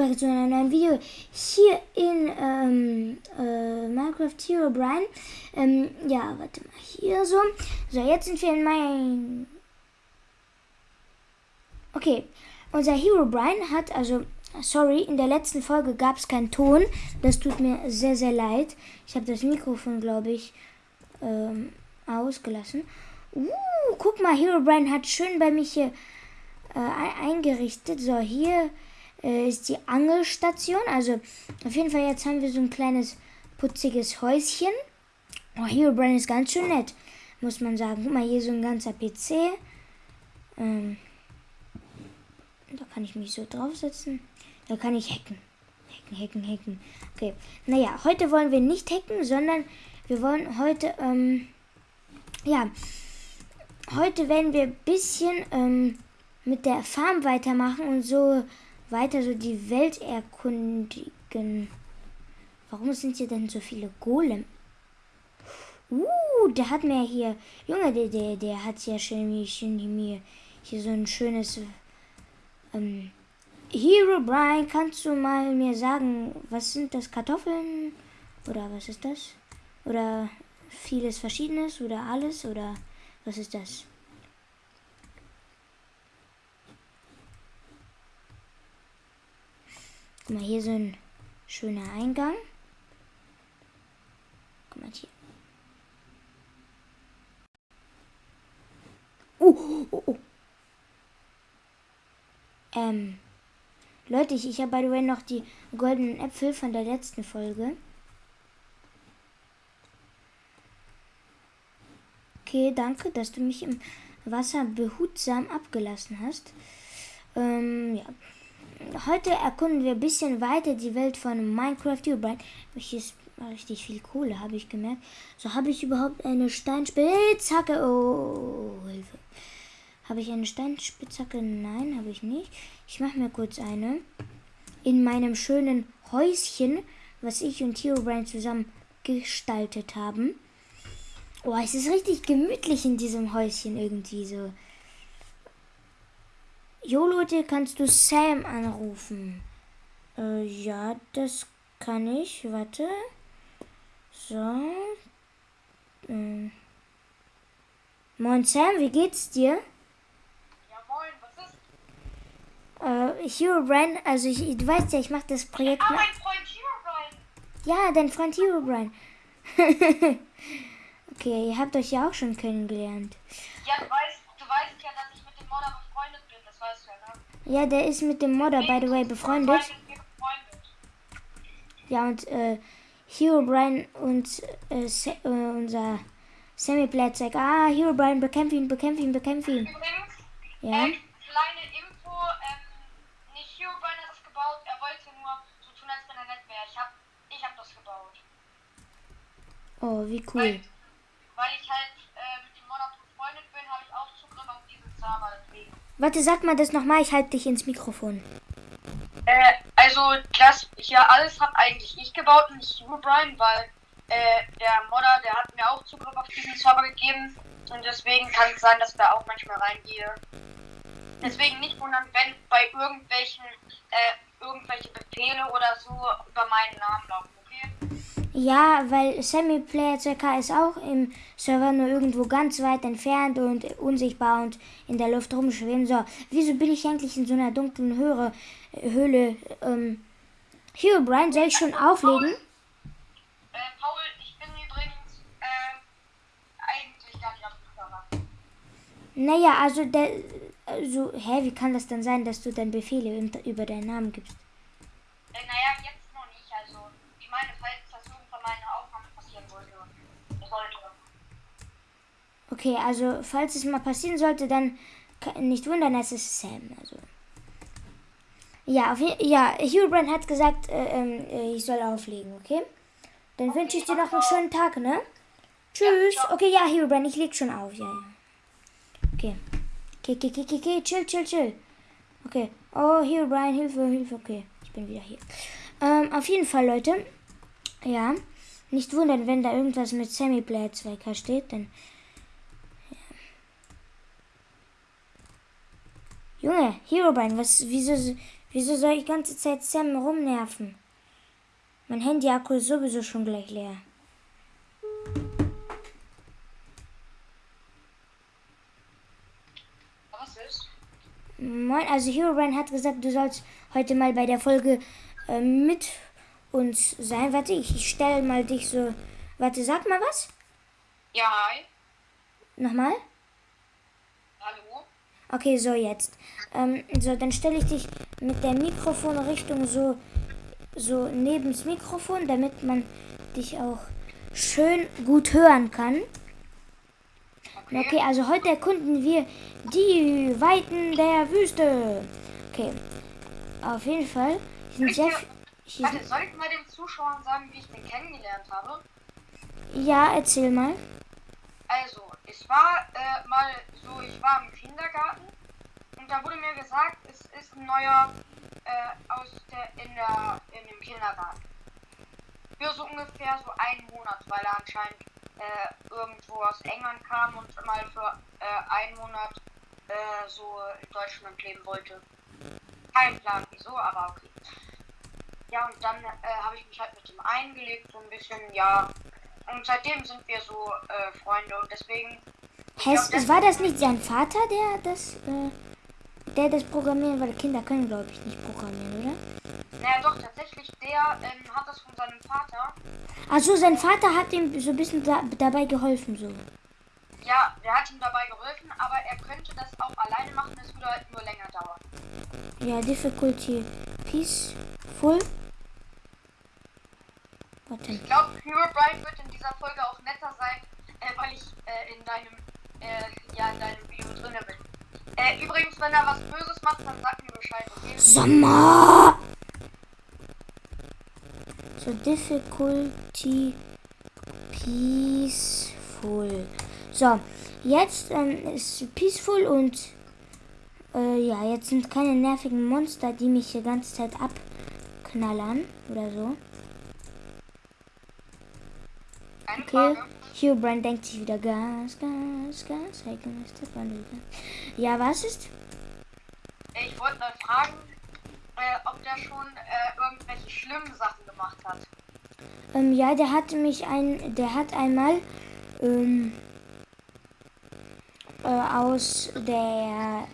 zurück zu einem neuen Video hier in ähm, äh, Minecraft Hero Brian. Ähm, ja, warte mal, hier so. So, jetzt sind wir in mein... Okay, unser Hero Brian hat, also, sorry, in der letzten Folge gab es keinen Ton. Das tut mir sehr, sehr leid. Ich habe das Mikrofon, glaube ich, ähm, ausgelassen. Uh, guck mal, Hero Brian hat schön bei mich hier äh, eingerichtet. So, hier äh, ist die Angelstation. Also auf jeden Fall jetzt haben wir so ein kleines putziges Häuschen. Oh, Hero Brain ist ganz schön nett, muss man sagen. Guck mal, hier so ein ganzer PC. Ähm, da kann ich mich so draufsetzen. Da kann ich hacken. Hacken, hacken, hacken. Okay. Naja, heute wollen wir nicht hacken, sondern wir wollen heute, ähm, ja, heute werden wir ein bisschen ähm, mit der Farm weitermachen und so weiter so die Welt erkundigen. Warum sind hier denn so viele Golem? Uh, der hat mir hier, Junge, der, der, der hat ja schön, mir hier so ein schönes ähm, Hero Brian, kannst du mal mir sagen, was sind das Kartoffeln oder was ist das? Oder vieles Verschiedenes oder alles oder was ist das? Guck mal, hier so ein schöner Eingang. Guck mal hier. Oh, oh, oh. Ähm, Leute, ich, ich habe by the way noch die goldenen Äpfel von der letzten Folge. Okay, danke, dass du mich im Wasser behutsam abgelassen hast. Ähm, ja heute erkunden wir ein bisschen weiter die Welt von Minecraft Ubride. Hier ist richtig viel Kohle, habe ich gemerkt. So, habe ich überhaupt eine Steinspitzhacke? Oh, Hilfe. Habe ich eine Steinspitzhacke? Nein, habe ich nicht. Ich mache mir kurz eine. In meinem schönen Häuschen, was ich und Herobrine zusammen gestaltet haben. Oh, es ist richtig gemütlich in diesem Häuschen irgendwie so. Jo Leute, kannst du Sam anrufen? Äh, ja, das kann ich. Warte. So. Ähm. Moin Sam, wie geht's dir? Ja, moin, was ist? Äh, Hero Brian, also ich, du weißt ja, ich mache das Projekt. Ah, mein Freund Hero Brian. Ja, dein Freund Hero Brian. okay, ihr habt euch ja auch schon kennengelernt. Ja, du weißt, du weißt ja, dass ich mit dem Modder ja, der ist mit dem Modder, by the way, befreundet. Ja, und äh, Hero Brian und äh, äh, unser Sammy Blatt sagt, ah, Hero Brian, bekämpf ihn, bekämpf ihn, bekämpf ihn. Übrigens, ja? Äh, kleine Info, ähm, nicht Hero Brian hat das gebaut, er wollte nur so tun, als wenn er nett wäre. Ich hab, ich hab das gebaut. Oh, wie cool. Weil, weil ich halt äh, mit dem Modder befreundet bin, habe ich auch Zugriff auf diesen Server. Warte, sag mal das nochmal, ich halte dich ins Mikrofon. Äh, also das hier alles hat eigentlich ich gebaut und nicht du, Brian, weil äh, der Modder, der hat mir auch Zugriff auf diesen Server gegeben und deswegen kann es sein, dass da auch manchmal reingehe. Deswegen nicht wundern, wenn bei irgendwelchen äh, irgendwelche Befehle oder so über meinen Namen laufen? Ja, weil Sammy Player CK ist auch im Server nur irgendwo ganz weit entfernt und unsichtbar und in der Luft rumschweben. So, wieso bin ich eigentlich in so einer dunklen Höhle? Höhle ähm, hier, Brian, soll ich schon auflegen? Äh, Paul, ich bin übrigens äh, eigentlich gar nicht auf dem Server. Naja, also der. Also, hä, wie kann das denn sein, dass du dann Befehle über deinen Namen gibst? Äh, naja, jetzt noch nicht. Also, ich meine, falls meine Aufnahme passieren wollte. sollte. Okay, also falls es mal passieren sollte, dann nicht wundern, es ist Sam. Also. Ja, auf, ja, Hugh hat gesagt, äh, äh, ich soll auflegen, okay? Dann okay, wünsche ich dir noch einen schönen Tag, ne? Tschüss. Ja, okay, ja, Hugh ich leg schon auf, ja, ja. Okay. Okay, okay, okay, okay, chill, chill, chill. Okay. Oh, Hugh Hilfe, Hilfe, okay. Ich bin wieder hier. Ähm, auf jeden Fall, Leute. Ja. Nicht wundern, wenn da irgendwas mit Sammy Blade 2K steht, denn. Junge, Herobrine, was, wieso, Wieso soll ich die ganze Zeit Sam rumnerven? Mein Handy-Akku ist sowieso schon gleich leer. Was ist? Moin, also Herobrine hat gesagt, du sollst heute mal bei der Folge äh, mit uns sein. Warte, ich, ich stelle mal dich so. Warte, sag mal was. Ja, hi. Nochmal. Okay, so jetzt. Ähm, so, dann stelle ich dich mit der Mikrofonrichtung so, so neben das Mikrofon, damit man dich auch schön gut hören kann. Okay. Okay, also heute erkunden wir die Weiten der Wüste. Okay, auf jeden Fall. Sind sehr, hier Warte, sind, soll ich mal den Zuschauern sagen, wie ich den kennengelernt habe? ja, erzähl mal. War äh, mal so, ich war im Kindergarten und da wurde mir gesagt, es ist ein neuer äh, aus der, in, der, in dem Kindergarten. Für so ungefähr so einen Monat, weil er anscheinend äh, irgendwo aus England kam und mal für äh, einen Monat äh, so in Deutschland leben wollte. Kein Plan wieso, aber okay. Ja, und dann äh, habe ich mich halt mit ihm eingelebt, so ein bisschen, ja. Und seitdem sind wir so äh, Freunde und deswegen. Ich glaub, Heißt, war das nicht sein Vater, der das, äh, der das programmieren, weil Kinder können, glaube ich, nicht programmieren, oder? Naja, doch, tatsächlich, der ähm, hat das von seinem Vater. Also sein Vater hat ihm so ein bisschen da, dabei geholfen, so. Ja, der hat ihm dabei geholfen, aber er könnte das auch alleine machen, es würde halt nur länger dauern. Ja, Difficulty Peaceful. Warte. Ich glaube, Herobrine wird in dieser Folge auch netter sein, äh, weil ich äh, in deinem, äh, ja, in deinem Video drinne bin. Äh, übrigens, wenn er was Böses macht, dann sag mir Bescheid, okay? Sommer! So, Difficulty Peaceful. So, jetzt ähm, ist Peaceful und äh, ja, jetzt sind keine nervigen Monster, die mich die ganze Zeit abknallern oder so. Okay. Herobrine denkt sich wieder Gas, Gas, Gas. Ja, was ist? Ich wollte mal fragen, äh, ob der schon äh, irgendwelche schlimmen Sachen gemacht hat. Ähm, ja, der hat mich ein, der hat einmal ähm, äh, aus der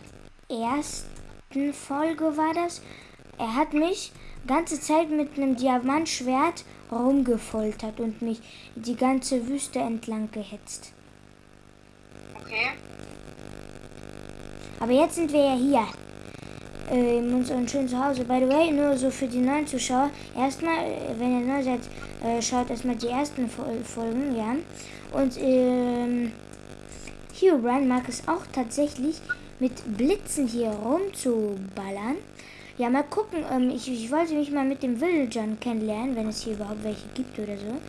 ersten Folge war das. Er hat mich ganze Zeit mit einem Diamantschwert rumgefoltert und mich die ganze Wüste entlang gehetzt. Okay. Aber jetzt sind wir ja hier. Äh, in unserem schönen Zuhause. By the way, nur so für die neuen Zuschauer. Erstmal, äh, wenn ihr neu seid, äh, schaut erstmal die ersten Fol Folgen, ja. Und ähm, Herobrine mag es auch tatsächlich, mit Blitzen hier rumzuballern. Ja, mal gucken. Ähm, ich, ich wollte mich mal mit den Villagern kennenlernen, wenn es hier überhaupt welche gibt oder so.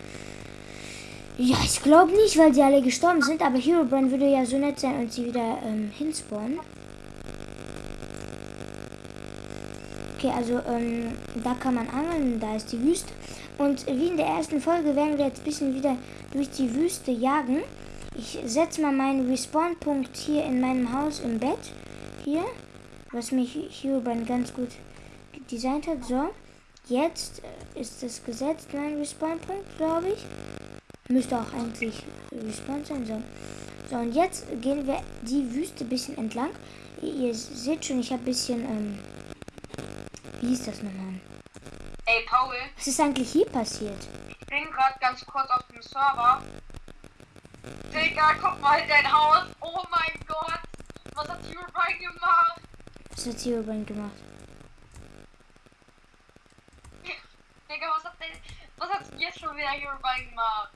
Ja, ich glaube nicht, weil sie alle gestorben sind, aber Herobrine würde ja so nett sein und sie wieder ähm, hinspawnen. Okay, also ähm, da kann man angeln, da ist die Wüste. Und wie in der ersten Folge werden wir jetzt ein bisschen wieder durch die Wüste jagen. Ich setze mal meinen Respawn-Punkt hier in meinem Haus im Bett. Hier, was mich Herobrine ganz gut designt hat. So, jetzt äh, ist es gesetzt, mein Respawn-Punkt, glaube ich. Müsste auch eigentlich respawn sein. So. so, und jetzt gehen wir die Wüste ein bisschen entlang. Ihr, seht schon, ich habe ein bisschen, ähm, wie hieß das nochmal? Ey, Paul, Was ist eigentlich hier passiert? ich bin gerade ganz kurz auf dem Server. Digga, guck mal in dein Haus. Oh mein Gott. Was hat Herobrine gemacht? Was hat Herobrine gemacht? Digga, was hat denn, was hat jetzt schon wieder Herobrine gemacht?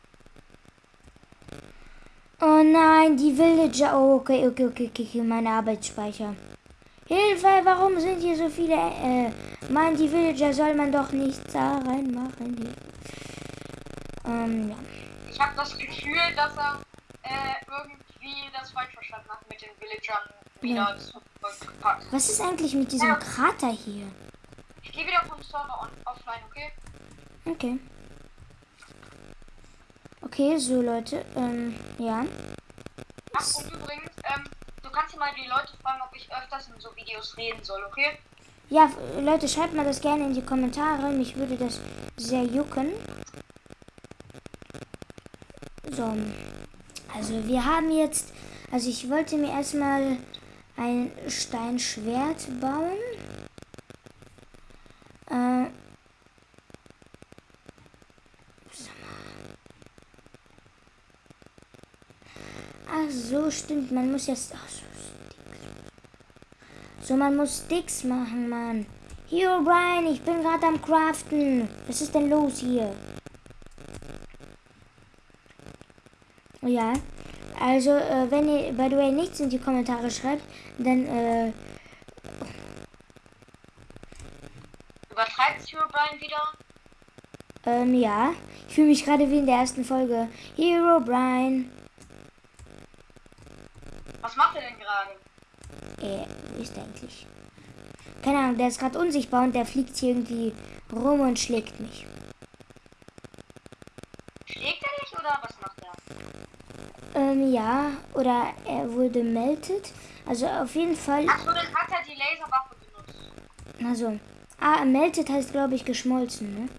Oh nein, die Villager. Oh, okay, okay, okay, okay, okay, mein Arbeitsspeicher. Hilfe, warum sind hier so viele? Äh, Mann, die Villager soll man doch nicht da reinmachen. Hier. Ähm, ja. Ich habe das Gefühl, dass er äh, irgendwie das falsch verstanden hat mit den Villagern wieder zurückgepackt. Was ist eigentlich mit diesem Krater hier? Ich gehe wieder vom Server on, offline, okay? Okay. Okay, so Leute, ähm, ja. Ach, und übrigens, ähm, du kannst ja mal die Leute fragen, ob ich öfters in so Videos reden soll, okay? Ja, Leute, schreibt mal das gerne in die Kommentare. Mich würde das sehr jucken. So. Also wir haben jetzt. Also ich wollte mir erstmal ein Steinschwert bauen. Äh, Ach so, stimmt. Man muss jetzt. Ach so, so, man muss Sticks machen, Mann. Hier, Brian, ich bin gerade am Craften. Was ist denn los hier? Ja, also äh, wenn ihr by the way nichts in die Kommentare schreibt, dann äh, übertreibt Hero Brian wieder? Ähm, ja. Ich fühle mich gerade wie in der ersten Folge. Hero Brian. Was macht er denn gerade? Äh, wo ist der eigentlich? Keine Ahnung, der ist gerade unsichtbar und der fliegt hier irgendwie rum und schlägt mich. Schlägt er dich oder was macht er? Ähm, ja, oder er wurde meldet. Also auf jeden Fall. Ach so, dann hat er die Laserwaffe benutzt. Also, ah, meldet heißt glaube ich geschmolzen, ne?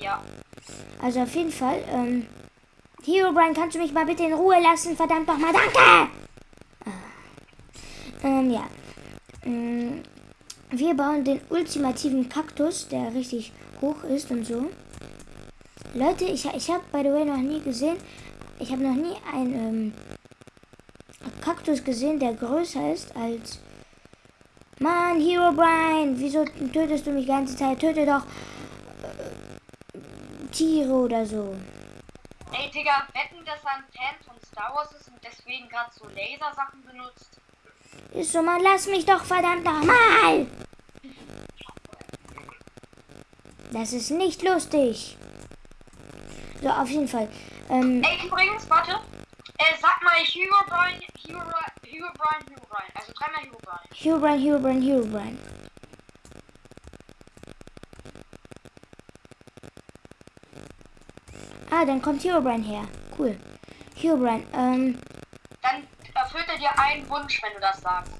Ja. Also auf jeden Fall, ähm, Hero Brian, kannst du mich mal bitte in Ruhe lassen? Verdammt nochmal, danke! Ähm, ja. Ähm, wir bauen den ultimativen Kaktus, der richtig hoch ist und so. Leute, ich, ich habe by the way noch nie gesehen, ich habe noch nie einen ähm, Kaktus gesehen, der größer ist als... Mann, Hero Brian, wieso tötest du mich die ganze Zeit? Töte doch äh, Tiere oder so. Ey, Digga, wetten, dass er ein Fan von Star Wars ist und deswegen gerade so Lasersachen benutzt? Ist so, man lass mich doch verdammt nochmal. Das ist nicht lustig. So, auf jeden Fall. Ähm, Ey, übrigens, warte. Äh, sag mal Hero Brian, Hero, Hero Brian, Hero Brian. Also dreimal Hero Brian. Hero Brian, Hero Brian, Hero Brian. Ah, dann kommt Hero Brian her. Cool. Hero Brian, ähm, Dann erfüllt er dir einen Wunsch, wenn du das sagst.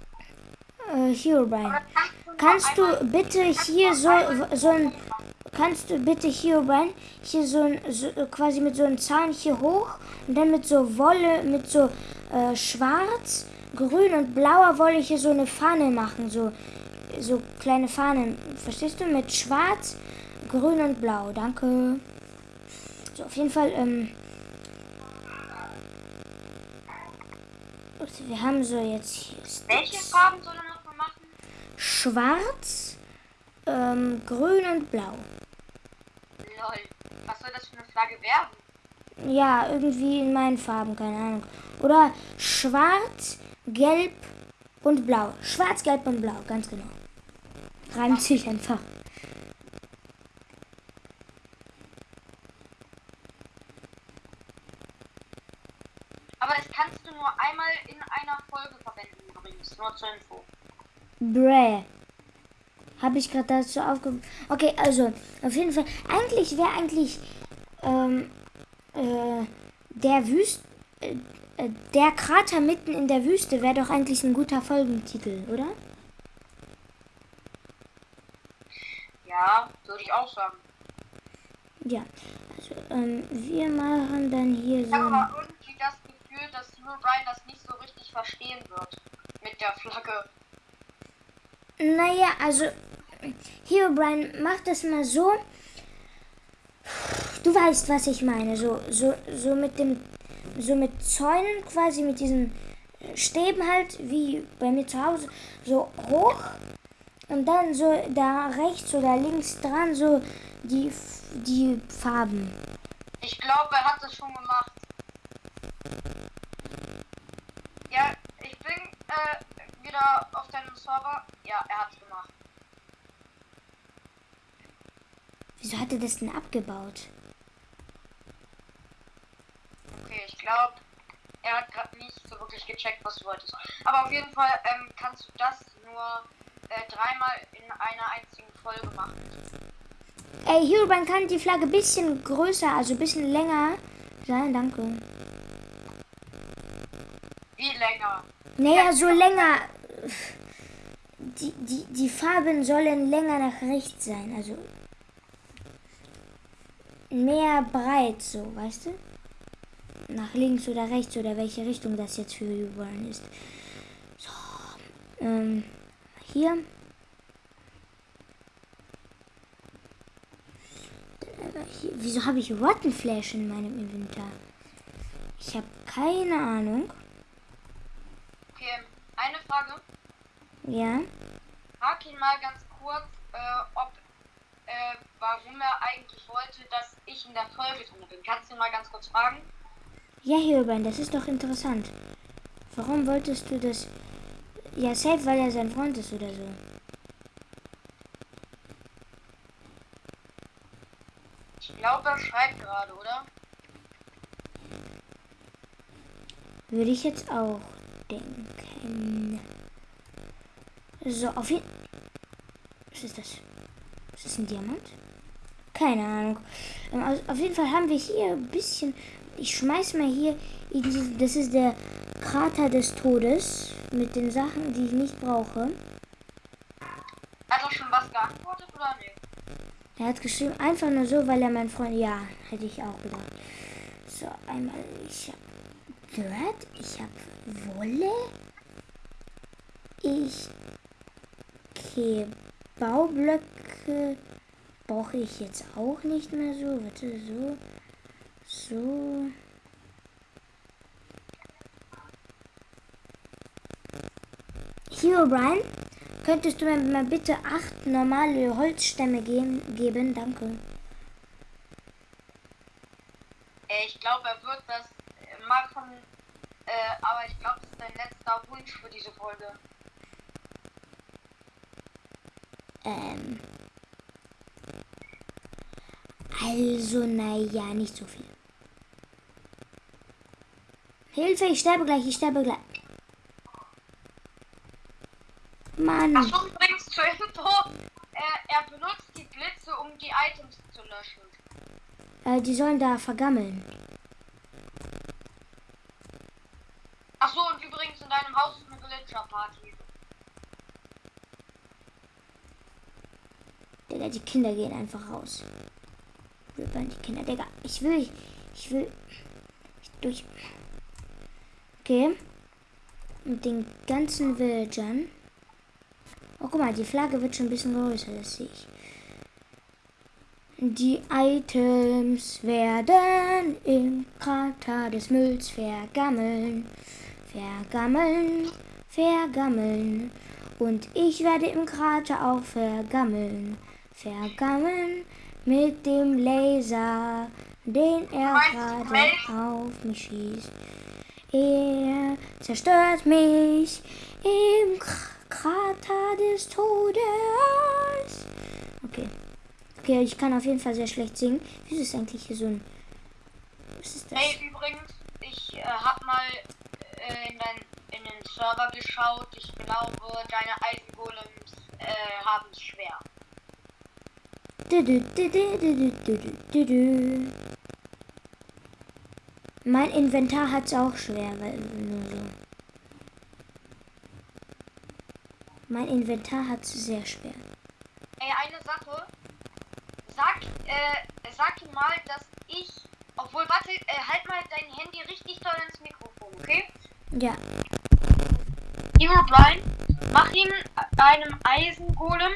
äh, Hero Brian. Oder nur Kannst du bitte hier so, so ein, kannst du bitte hier rein, hier so ein, so, quasi mit so einem Zaun hier hoch und dann mit so Wolle, mit so äh, schwarz, grün und blauer Wolle hier so eine Fahne machen, so, so kleine Fahnen, verstehst du? Mit schwarz, grün und blau, danke. So, auf jeden Fall, ähm, wir haben so jetzt hier Welche. Farben soll er noch machen? Schwarz, ähm, grün und blau. Lol. Was soll das für eine Flagge werden? Ja, irgendwie in meinen Farben, keine Ahnung. Oder schwarz, gelb und blau. Schwarz, gelb und blau, ganz genau. Reimt sich einfach. Aber das kannst du nur einmal in einer Folge verwenden übrigens. Nur zur Info. Bräh. Habe ich gerade dazu aufge... Okay, also, auf jeden Fall. Eigentlich wäre eigentlich ähm, äh, der Wüst... Äh, äh, der Krater mitten in der Wüste wäre doch eigentlich ein guter Folgentitel, oder? Ja, würde ich auch sagen. Ja. Also, ähm, wir machen dann hier Ich so... habe ein- aber irgendwie das Gefühl, dass Hero Brian das nicht so richtig verstehen wird. Mit der Flagge. Naja, also hier, Brian, mach das mal so. Du weißt, was ich meine. So, so, so mit dem, so mit Zäunen quasi, mit diesen Stäben halt, wie bei mir zu Hause, so hoch. Und dann so da rechts oder links dran, so die, die Farben. Ich glaube, er hat das schon gemacht. Ja, ich bin äh, wieder auf deinem Server. Ja, er hat's gemacht. Wieso hat er das denn abgebaut? Okay, ich glaube, er hat gerade nicht so wirklich gecheckt, was du wolltest. Aber auf jeden Fall ähm, kannst du das nur äh, dreimal in einer einzigen Folge machen. Ey, Herobrine kann die Flagge ein bisschen größer, also ein bisschen länger sein, danke. Wie länger? Naja, so länger. die, die, die Farben sollen länger nach rechts sein, also mehr breit, so, weißt du? Nach links oder rechts oder welche Richtung das jetzt für Reborn ist. So, ähm, hier. hier wieso habe ich Rotten Flash in meinem Inventar? Ich habe keine Ahnung. Okay, eine Frage. Ja. Frag ihn mal ganz kurz, äh, ob, äh, warum er eigentlich wollte, dass ich in der Folge drin bin. Kannst du ihn mal ganz kurz fragen? Ja, Hirban, das ist doch interessant. Warum wolltest du das? Ja, safe, weil er sein Freund ist oder so. Ich glaube, er schreibt gerade, oder? Würde ich jetzt auch denken. So, auf jeden Was ist das? Ist das ein Diamant? Keine Ahnung. Ähm, also auf jeden Fall haben wir hier ein bisschen. Ich schmeiß mal hier. Das ist der Krater des Todes mit den Sachen, die ich nicht brauche. Hat er schon was geantwortet oder nicht? Er hat geschrieben, einfach nur so, weil er mein Freund. Ja, hätte ich auch gedacht. So, einmal. Ich hab Dirt, ich hab Wolle. Ich. Okay, Baublöcke brauche ich jetzt auch nicht mehr so. Warte, so. So. Hier, Brian, könntest du mir mal bitte acht normale Holzstämme geben? geben? Danke. Äh, ich glaube, er wird das machen, äh, aber ich glaube, das ist dein letzter Wunsch für diese Folge. Ähm. Also, naja, nicht so viel. Hilfe, ich sterbe gleich, ich sterbe gleich. Mann. Achso, übrigens zur Info, er, er benutzt die Blitze, um die Items zu löschen. Äh, die sollen da vergammeln. Achso, und übrigens in deinem Haus ist eine Villager-Party. Digga, die Kinder gehen einfach raus. Wir die Kinder. Digga, ich will. Ich will. Ich durch. Okay. Mit den ganzen Villagern. Oh, guck mal, die Flagge wird schon ein bisschen größer, das sehe ich. Die Items werden im Krater des Mülls vergammeln. Vergammeln, vergammeln. Und ich werde im Krater auch vergammeln. Vergammeln mit dem Laser, den er gerade auf mich schießt. Er zerstört mich im Krater des Todes. Okay. Okay, ich kann auf jeden Fall sehr schlecht singen. Wie ist es eigentlich hier so ein. Was ist das? Hey, übrigens, ich äh, hab mal äh, in, dein, in den Server geschaut. Ich glaube, deine Eisengolems äh, haben es schwer. Mein Inventar hat es auch schwer, weil nur so. Mein Inventar hat es sehr schwer. Ey, eine Sache. Sag, äh, sag mal, dass ich. Obwohl, warte, äh, halt mal dein Handy richtig doll ins Mikrofon, okay? Ja. Hero Brian, mach ihm einem Eisengolem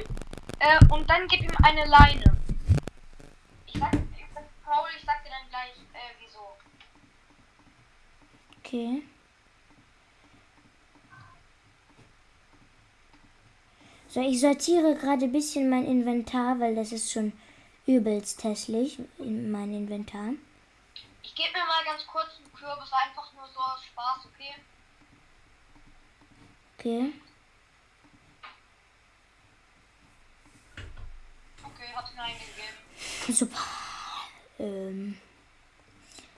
äh, und dann gib ihm eine Leine. Ich sag, Paul, ich sag dir dann gleich. Okay. So, ich sortiere gerade ein bisschen mein Inventar, weil das ist schon übelst hässlich in mein Inventar. Ich gebe mir mal ganz kurz einen Kürbis, einfach nur so aus Spaß, okay? Okay. Okay, hab's mir eingegeben. Super. Ähm.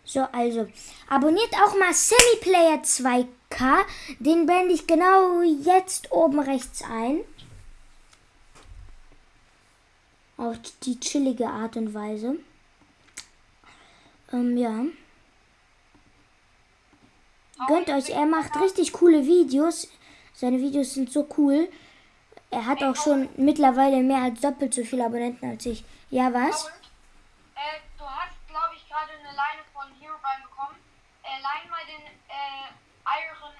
So, also, abonniert auch mal Semiplayer 2K. Den blende ich genau jetzt oben rechts ein. Auf die chillige Art und Weise. Ähm, ja. Gönnt euch, er macht richtig coole Videos. Seine Videos sind so cool. Er hat auch schon mittlerweile mehr als doppelt so viele Abonnenten als ich. Ja, was? Und, äh, du hast, glaube ich, gerade eine Leine von Herobrine bekommen. Äh, leih mal den äh, Iron.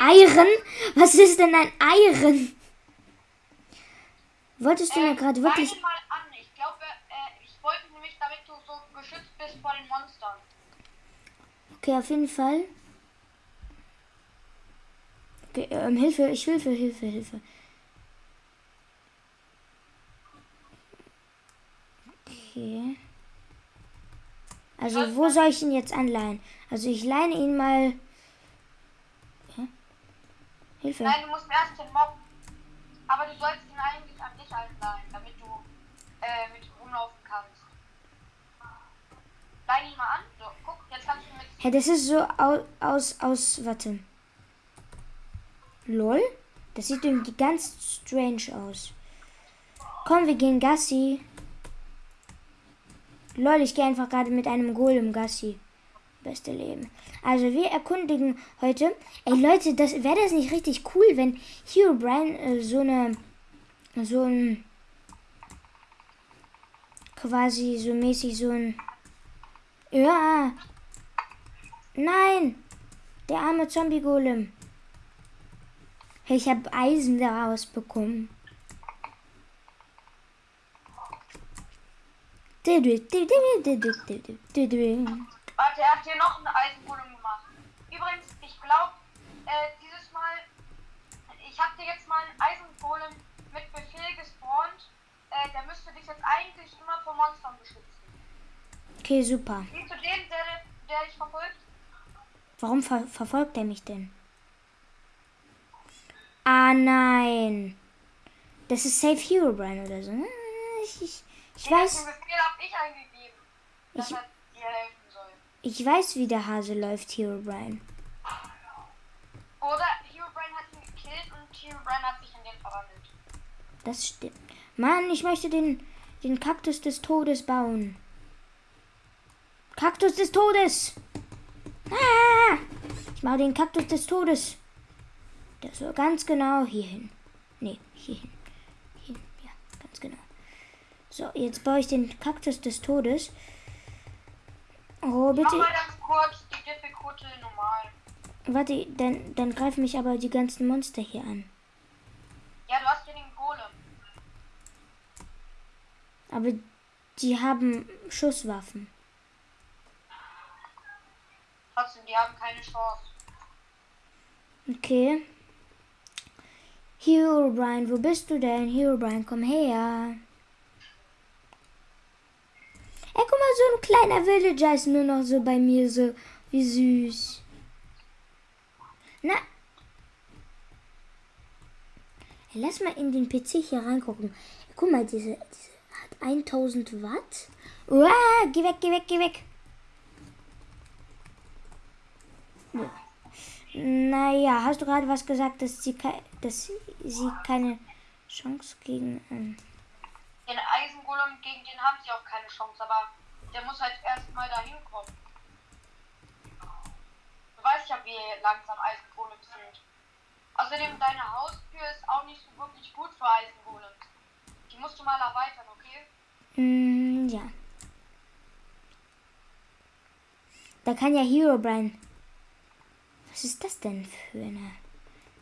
Äh, Iron? Was ist denn ein Iron? Wolltest du mir gerade wirklich. Mal an. Ich glaube, äh, ich wollte nämlich, damit du so geschützt bist vor den Monstern. Okay, auf jeden Fall. Okay, ähm, Hilfe, ich Hilfe, Hilfe, Hilfe. Okay. Also, wo soll ich ihn jetzt anleihen? Also, ich leine ihn mal. Hilfe. Nein, du musst erst den Mob. Aber du sollst ihn eigentlich an dich einleihen, damit du äh, mit rumlaufen kannst. Leih ihn mal an. So, guck, jetzt kannst du mit. Hä, das ist so aus, aus, aus, warte. Lol? Das sieht irgendwie ganz strange aus. Komm, wir gehen Gassi. Lol, ich gehe einfach gerade mit einem Golem Gassi. Beste Leben. Also wir erkundigen heute. Ey Leute, das wäre das nicht richtig cool, wenn Hero Brian äh, so eine so ein quasi so mäßig so ein ja nein der arme Zombie Golem. Hey, ich habe Eisen daraus bekommen. Warte, er hat hier noch einen Eisengolem gemacht. Übrigens, ich glaube, äh, dieses Mal, ich habe dir jetzt mal einen Eisengolem mit Befehl gespawnt. Äh, der müsste dich jetzt eigentlich immer vor Monstern beschützen. Okay, super. Siehst du den, der, der dich verfolgt? Warum ver verfolgt er mich denn? Ah nein. Das ist Safe Hero Brian oder so. Ich, ich, ich Den weiß. Befehl habe ich eingegeben, dass Ich- er dir helfen soll. Ich weiß, wie der Hase läuft, Hero Brian. Oder Herobrine hat ihn gekillt und Herobrine hat sich in den verwandelt. Das stimmt. Mann, ich möchte den, den Kaktus des Todes bauen. Kaktus des Todes! Ah! Ich mache den Kaktus des Todes. Der soll ganz genau hier hin. Nee, hier hin. Hier hin. Ja, ganz genau. So, jetzt baue ich den Kaktus des Todes. Oh, Mach bitte. mal ganz kurz die Difficulty normal. Warte, dann, dann greifen mich aber die ganzen Monster hier an. Ja, du hast hier den Golem. Aber die haben Schusswaffen. Trotzdem, die haben keine Chance. Okay. Hero Brian, wo bist du denn? Hero Brian, komm her. Ey, guck mal, so ein kleiner Villager ist nur noch so bei mir, so wie süß. Na. Lass mal in den PC hier reingucken. Guck mal, diese, diese hat 1000 Watt. Uah, geh weg, geh weg, geh weg. Naja, hast du gerade was gesagt, dass sie, dass sie keine Chance gegen. Ähm, Den Eisengolem, gegen den haben sie auch keine Chance, aber der muss halt erstmal dahin kommen. Du weißt ja, wie langsam Eisengolems sind. Außerdem, deine Haustür ist auch nicht so wirklich gut für Eisengolems. Die musst du mal erweitern, okay? mm, ja. Da kann ja Herobrine. Was ist das denn für eine.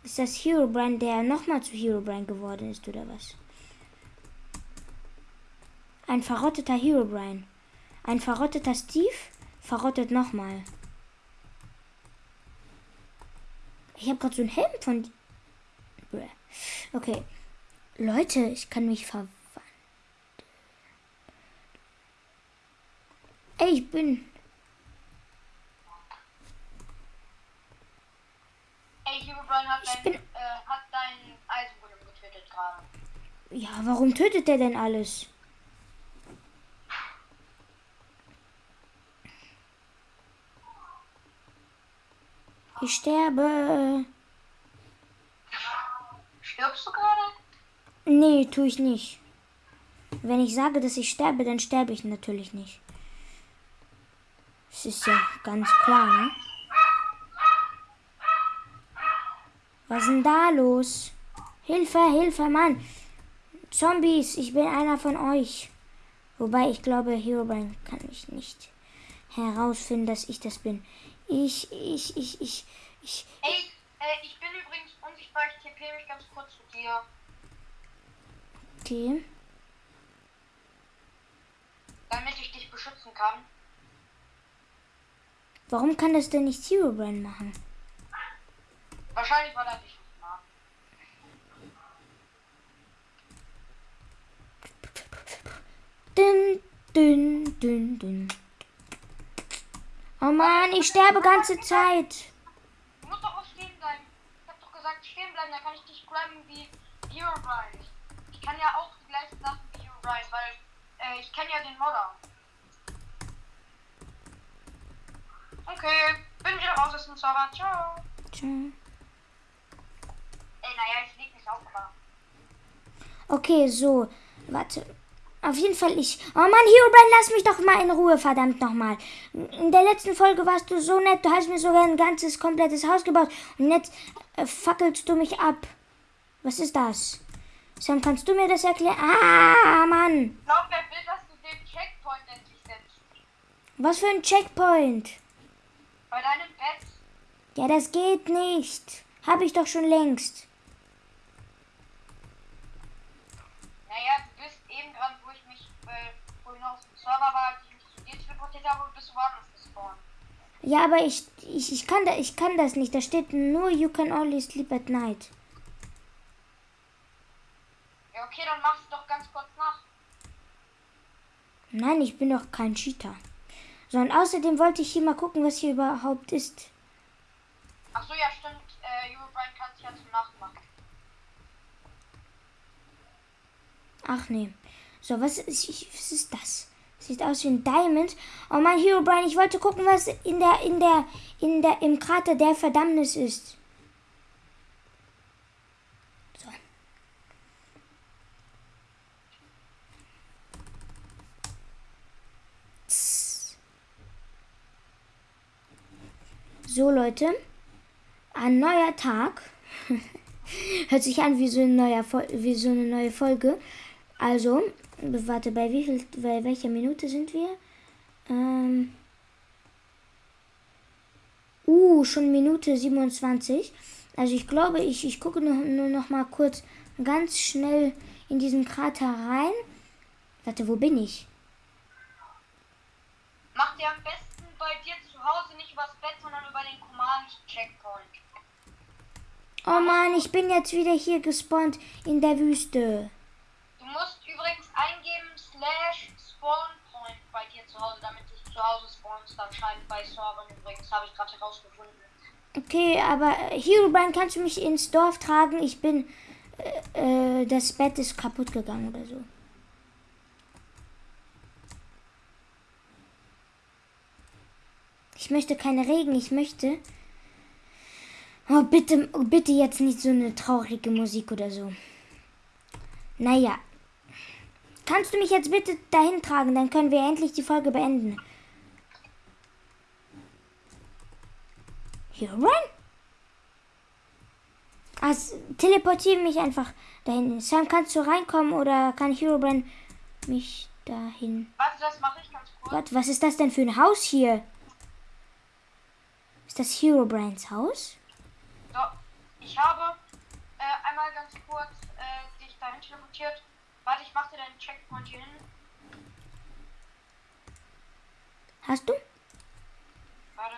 Ist das Herobrine, der nochmal zu Herobrine geworden ist, oder was? Ein verrotteter Herobrine. Ein verrotteter Steve verrottet nochmal. Ich habe gerade so einen Helm von. Okay. Leute, ich kann mich verwandeln. Ey, ich bin. Ey, Herobrine hat, Ich dein, bin- äh, hat deinen Eisengolem getötet gerade. Ja, warum tötet der denn alles? Ich sterbe. Stirbst du gerade? Nee, tue ich nicht. Wenn ich sage, dass ich sterbe, dann sterbe ich natürlich nicht. Das ist ja ganz klar, ne? Was ist denn da los? Hilfe, Hilfe, Mann. Zombies, ich bin einer von euch. Wobei ich glaube, Herobrine kann mich nicht herausfinden, dass ich das bin. Ich, ich, ich, ich, ich. Ey, äh, ich bin übrigens unsichtbar. Ich tippe mich ganz kurz zu dir. Okay. Damit ich dich beschützen kann. Warum kann das denn nicht Herobrine machen? Wahrscheinlich, weil er dich nicht mag. Dün, dün, dün, dün. Oh Mann, ich sterbe ganze Zeit. Du musst doch auch stehen bleiben. Ich hab doch gesagt, stehen bleiben, dann kann ich dich graben wie Herobrine. Ich kann ja auch die gleichen Sachen wie Herobrine, weil äh, ich kenne ja den Modder. Okay, bin wieder raus aus dem Server. Ciao. Tschö. Ey, naja, ich leg nicht auf, aber. Okay, so. Warte. Auf jeden Fall ich. Oh Mann, Herobrine, lass mich doch mal in Ruhe, verdammt nochmal. In der letzten Folge warst du so nett. Du hast mir sogar ein ganzes, komplettes Haus gebaut. Und jetzt äh, fackelst du mich ab. Was ist das? Sam, kannst du mir das erklären? Ah, Mann. Ich glaube, wer will, dass du den Checkpoint endlich setzt. Was für ein Checkpoint? Bei deinem Bett. Ja, das geht nicht. Hab ich doch schon längst. Naja, du bist eben dran, wo ich mich äh, vorhin aus dem Server war, dir teleportiert habe, bist du woanders gespawnt. Ja, aber ich, ich, ich, kann da, ich kann das nicht. Da steht nur, you can only sleep at night. Ja, okay, dann machst du doch ganz kurz nach. Nein, ich bin doch kein Cheater. So, und außerdem wollte ich hier mal gucken, was hier überhaupt ist. Ach so, ja, stimmt. Äh, Eurobrine kann sich ja zum Nachmachen. Ach nee. So, was ist, ich, was ist das? Sieht aus wie ein Diamond. Oh mein Herobrine, ich wollte gucken, was in der, in der, in der, im Krater der Verdammnis ist. So. So, Leute. Ein neuer Tag. Hört sich an wie so, ein neuer, Fol- wie so eine neue Folge. Also, warte, bei wie viel, bei welcher Minute sind wir? Ähm. Uh, schon Minute 27. Also ich glaube, ich, ich gucke nur, nur noch mal kurz ganz schnell in diesen Krater rein. Warte, wo bin ich? Mach dir am besten bei dir zu Hause nicht übers Bett, sondern über den Command-Checkpoint. Oh Mann, ich bin jetzt wieder hier gespawnt in der Wüste. Du musst übrigens eingeben slash spawnpoint bei dir zu Hause, damit du zu Spawnst anscheinend bei Servern übrigens, habe ich gerade herausgefunden. Okay, aber äh, Herobrine, kannst du mich ins Dorf tragen? Ich bin. Äh, äh, das Bett ist kaputt gegangen oder so. Ich möchte keine Regen, ich möchte. Oh, bitte, bitte jetzt nicht so eine traurige Musik oder so. Naja. Kannst du mich jetzt bitte dahin tragen? Dann können wir endlich die Folge beenden. Herobrine? Also, teleportiere mich einfach dahin. Sam, kannst du reinkommen oder kann Herobrine mich dahin? Warte, das mache ich ganz kurz. Gott, was ist das denn für ein Haus hier? Ist das Herobrines Haus? So, ich habe äh, einmal ganz kurz äh, dich dahin teleportiert. Warte, ich mache dir deinen Checkpoint hier hin. Hast du? Warte.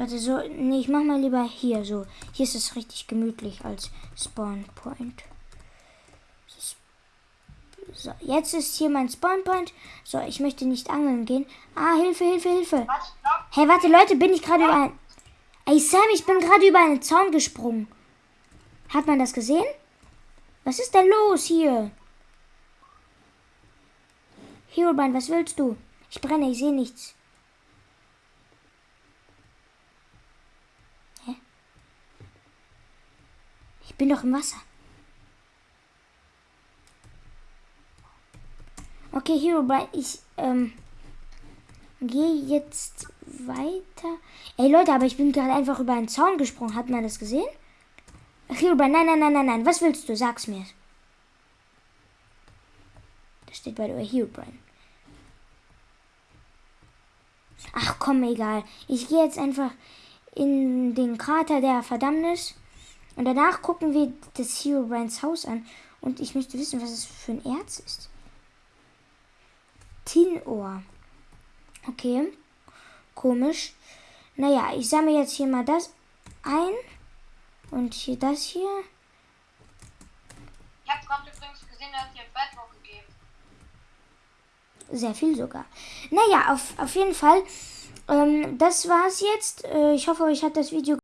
Warte, so. Nee, ich mach mal lieber hier so. Hier ist es richtig gemütlich als Spawn Point. So, jetzt ist hier mein Spawn Point. So, ich möchte nicht angeln gehen. Ah, Hilfe, Hilfe, Hilfe. Was? Hey, warte, Leute, bin ich gerade über ein. Ey, Sam, ich bin gerade über einen Zaun gesprungen. Hat man das gesehen? Was ist denn los hier? Herobrine, was willst du? Ich brenne, ich sehe nichts. Hä? Ich bin doch im Wasser. Okay, Herobrine, ich ähm, gehe jetzt weiter. Ey Leute, aber ich bin gerade einfach über einen Zaun gesprungen. Hat man das gesehen? Herobrine, nein, nein, nein, nein, nein. Was willst du? Sag's mir. Das steht bei der Herobrine. Ach komm, egal. Ich gehe jetzt einfach in den Krater der Verdammnis. Und danach gucken wir das Herobrines Haus an. Und ich möchte wissen, was es für ein Erz ist. Tinohr. Okay. Komisch. Naja, ich sammle jetzt hier mal das ein. Und hier das hier. Ich habe gerade übrigens gesehen, dass ihr Bedrock gegeben. Sehr viel sogar. Naja, auf, auf jeden Fall. Ähm, das war's jetzt. Äh, ich hoffe, euch hat das Video